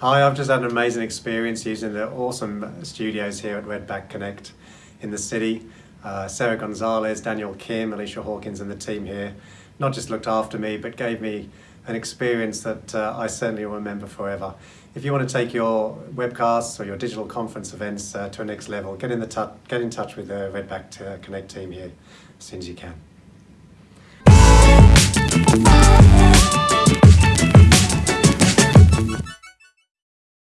Hi, I've just had an amazing experience using the awesome studios here at Redback Connect in the city. Uh, Sarah Gonzalez, Daniel Kim, Alicia Hawkins and the team here not just looked after me but gave me an experience that uh, I certainly will remember forever. If you want to take your webcasts or your digital conference events uh, to a next level, get in, the get in touch with the Redback uh, Connect team here as soon as you can.